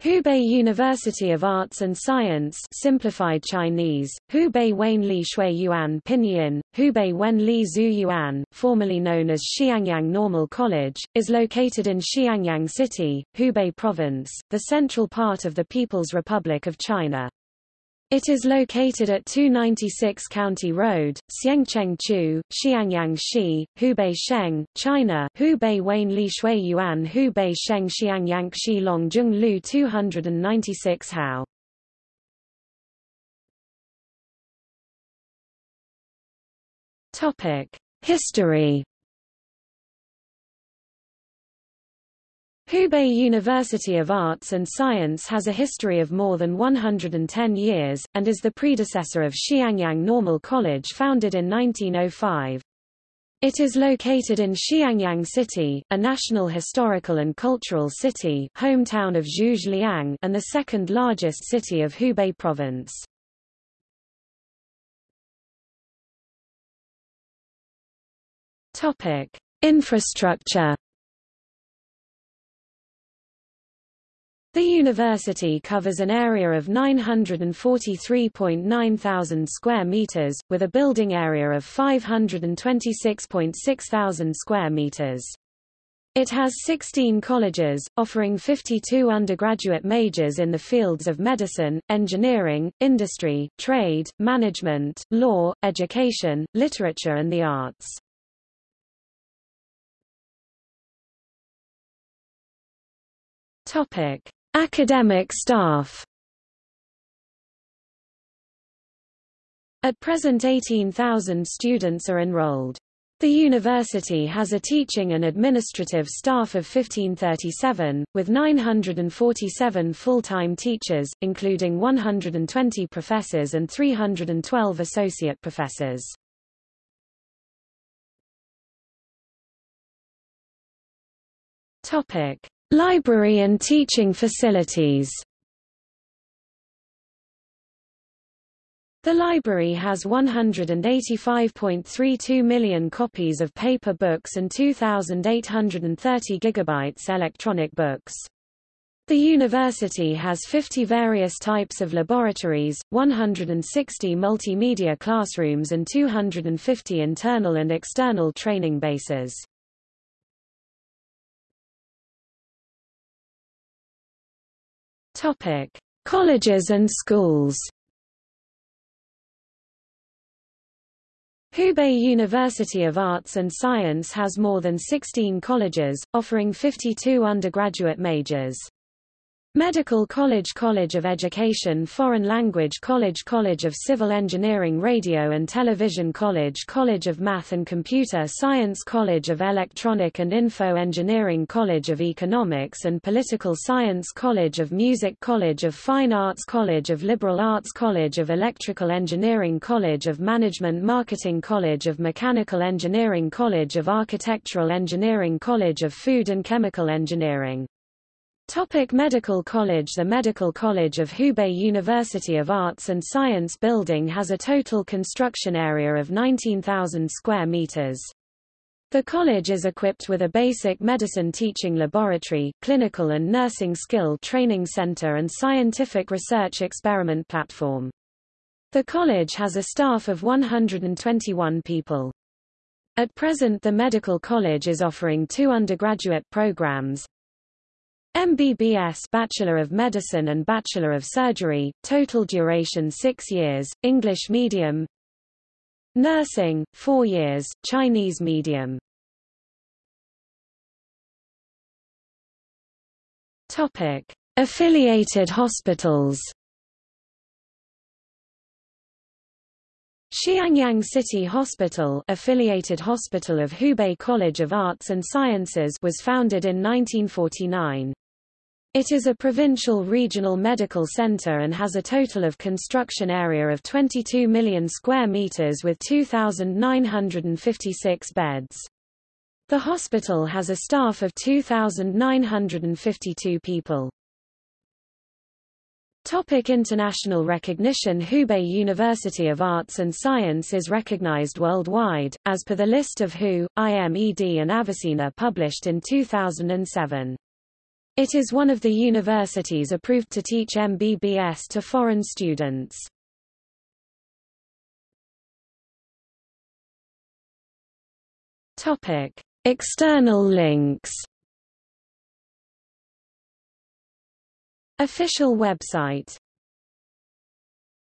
Hubei University of Arts and Science simplified Chinese, Hubei Wen Li Shui Yuan Pinyin, Hubei Wen Li Zhu Yuan, formerly known as Xiangyang Normal College, is located in Xiangyang City, Hubei Province, the central part of the People's Republic of China. It is located at 296 County Road, Xiangcheng-chu, Xiangyang-shi, Hubei Sheng, China Hubei Wen Li Shui Yuan Hubei Sheng Xiangyang Shi Longzhong Lu 296 Hao. History Hubei University of Arts and Science has a history of more than 110 years, and is the predecessor of Xiangyang Normal College founded in 1905. It is located in Xiangyang City, a national historical and cultural city hometown of Zhuge Liang and the second largest city of Hubei province. Infrastructure The university covers an area of 943.9 thousand square meters, with a building area of 526.6 thousand square meters. It has 16 colleges, offering 52 undergraduate majors in the fields of medicine, engineering, industry, trade, management, law, education, literature and the arts. Topic: Academic staff At present 18,000 students are enrolled. The university has a teaching and administrative staff of 1537, with 947 full-time teachers, including 120 professors and 312 associate professors. Library and teaching facilities The library has 185.32 million copies of paper books and 2,830 gigabytes electronic books. The university has 50 various types of laboratories, 160 multimedia classrooms and 250 internal and external training bases. Topic: Colleges and schools. Hubei University of Arts and Science has more than 16 colleges, offering 52 undergraduate majors. Medical College College of Education Foreign Language College College of Civil Engineering Radio and Television College College of Math and Computer Science College of Electronic and Info Engineering College of Economics and Political Science College of Music College of Fine Arts College of Liberal Arts College of Electrical Engineering College of Management Marketing College of Mechanical Engineering College of Architectural Engineering College of Food and Chemical Engineering Topic Medical College The Medical College of Hubei University of Arts and Science building has a total construction area of 19,000 square meters. The college is equipped with a basic medicine teaching laboratory, clinical and nursing skill training center and scientific research experiment platform. The college has a staff of 121 people. At present the medical college is offering two undergraduate programs, MBBS Bachelor of Medicine and Bachelor of Surgery, total duration 6 years, English medium Nursing, 4 years, Chinese medium Topic. Affiliated hospitals Xiangyang City Hospital affiliated hospital of Hubei College of Arts and Sciences was founded in 1949. It is a provincial regional medical center and has a total of construction area of 22 million square meters with 2,956 beds. The hospital has a staff of 2,952 people. Topic international recognition Hubei University of Arts and Science is recognized worldwide, as per the list of WHO, IMED and Avicenna published in 2007. It is one of the universities approved to teach MBBS to foreign students. Topic. External links Official website.